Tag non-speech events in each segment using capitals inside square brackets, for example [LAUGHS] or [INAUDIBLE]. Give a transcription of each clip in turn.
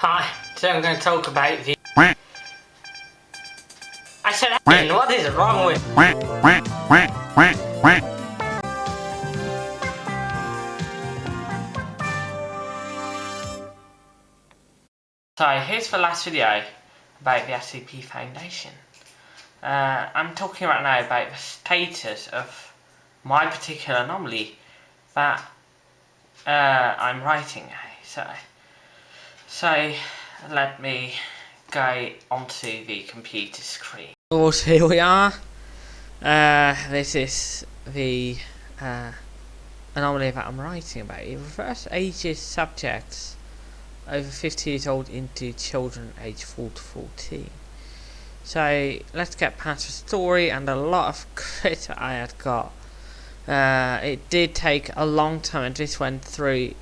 Hi, today I'm going to talk about the... I said Ian, what is wrong with... So here's the last video about the SCP Foundation. Uh, I'm talking right now about the status of my particular anomaly that uh, I'm writing. So so let me go onto the computer screen. Course, here we are. Uh, this is the uh, anomaly that I'm writing about. It refers ages subjects over 50 years old into children aged 4 to 14. So let's get past the story and a lot of [LAUGHS] crit I had got. Uh, it did take a long time and this went through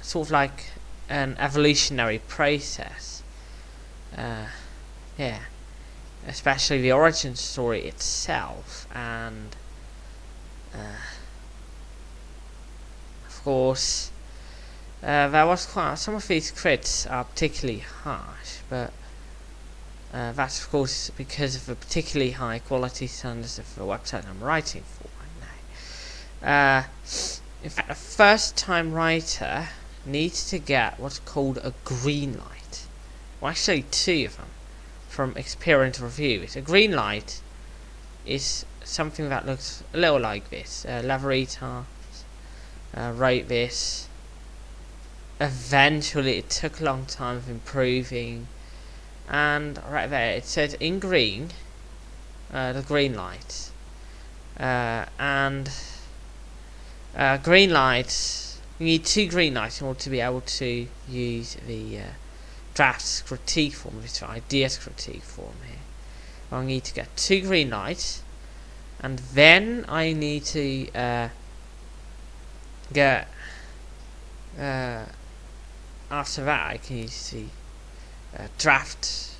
sort of like an evolutionary process. Uh, yeah, especially the origin story itself, and uh, of course, uh, there was quite some of these crits are particularly harsh, but uh, that's of course because of the particularly high quality standards of the website I'm writing for. Uh, in fact, a first time writer needs to get what's called a green light. Well, actually two of them from Experience Reviews. A green light is something that looks a little like this. Uh, Lavarita uh, wrote this. Eventually, it took a long time of improving. And right there, it said in green, uh, the green light. Uh, and uh, green lights we need two green lights in order to be able to use the uh, critique form, this ideas critique form here. I need to get two green lights, and then I need to uh, get. Uh, after that, I can use the uh, draft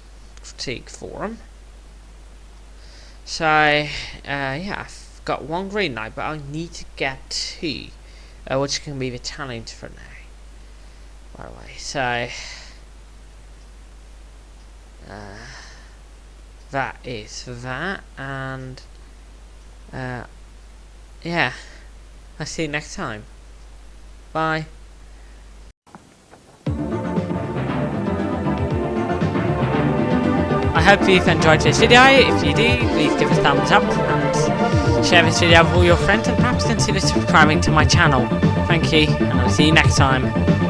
critique form. So, uh, yeah, I've got one green light, but I need to get two uh, which can be the challenge for now. By the way, so uh, that is that, and uh, yeah, I'll see you next time. Bye. I hope you've enjoyed this video. If you do, please give a thumbs up share this video with all your friends and perhaps consider subscribing to my channel. Thank you, and I'll see you next time.